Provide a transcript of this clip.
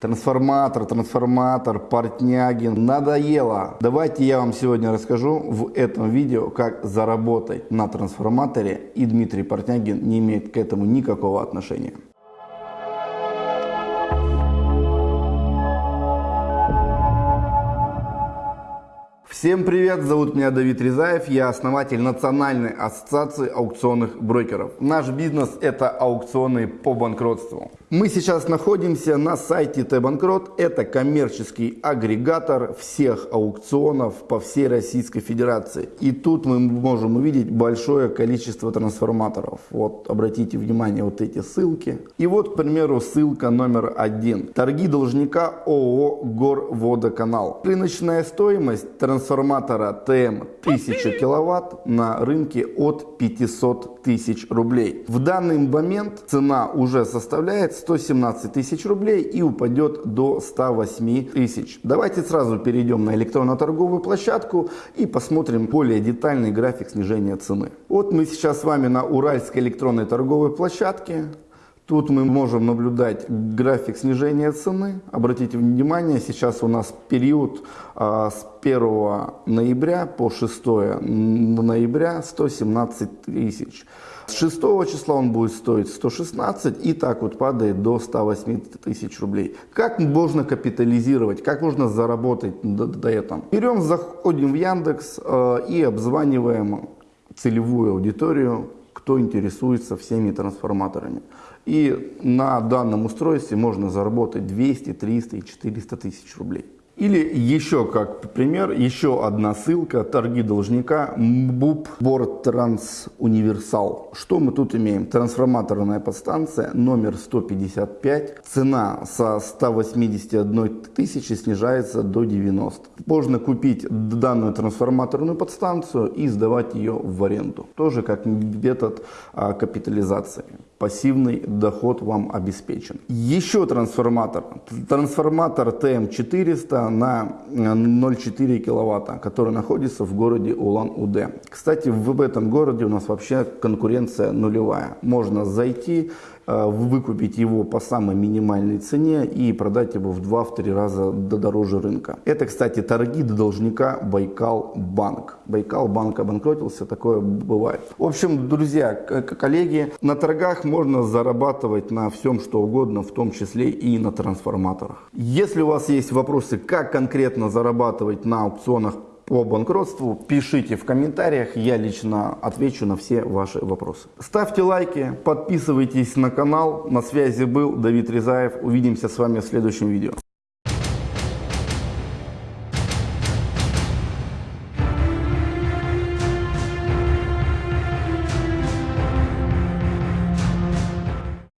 Трансформатор, трансформатор, Портнягин. Надоело. Давайте я вам сегодня расскажу в этом видео, как заработать на трансформаторе. И Дмитрий Портнягин не имеет к этому никакого отношения. Всем привет, зовут меня Давид Резаев, я основатель Национальной ассоциации аукционных брокеров. Наш бизнес это аукционы по банкротству. Мы сейчас находимся на сайте Т-Банкрот, это коммерческий агрегатор всех аукционов по всей Российской Федерации. И тут мы можем увидеть большое количество трансформаторов. Вот обратите внимание, вот эти ссылки. И вот, к примеру, ссылка номер один. Торги должника ООО Горводоканал. Рыночная стоимость трансформатора трансформатора ТМ 1000 киловатт на рынке от 500 тысяч рублей. В данный момент цена уже составляет 117 тысяч рублей и упадет до 108 тысяч. Давайте сразу перейдем на электронно-торговую площадку и посмотрим более детальный график снижения цены. Вот мы сейчас с вами на Уральской электронной торговой площадке. Тут мы можем наблюдать график снижения цены. Обратите внимание, сейчас у нас период а, с 1 ноября по 6 ноября 117 тысяч. С 6 числа он будет стоить 116 и так вот падает до 108 тысяч рублей. Как можно капитализировать, как можно заработать до, до этого? Берем, заходим в Яндекс э, и обзваниваем целевую аудиторию, кто интересуется всеми трансформаторами. И на данном устройстве можно заработать 200, 300 и 400 тысяч рублей. Или еще как пример, еще одна ссылка, торги должника, МБУП Борт Транс Универсал. Что мы тут имеем? Трансформаторная подстанция номер 155, цена со 181 тысячи снижается до 90. Можно купить данную трансформаторную подстанцию и сдавать ее в аренду. Тоже как метод а, капитализации. Пассивный доход вам обеспечен. Еще трансформатор. Трансформатор ТМ400 на 0,4 киловатта, который находится в городе Улан-Удэ. Кстати, в этом городе у нас вообще конкуренция нулевая. Можно зайти, э, выкупить его по самой минимальной цене и продать его в 2-3 раза дороже рынка. Это, кстати, торги до должника Байкал Банк. Байкал Банк обанкротился, такое бывает. В общем, друзья, коллеги, на торгах можно зарабатывать на всем, что угодно, в том числе и на трансформаторах. Если у вас есть вопросы, как конкретно зарабатывать на аукционах по банкротству, пишите в комментариях, я лично отвечу на все ваши вопросы. Ставьте лайки, подписывайтесь на канал. На связи был Давид Резаев. Увидимся с вами в следующем видео.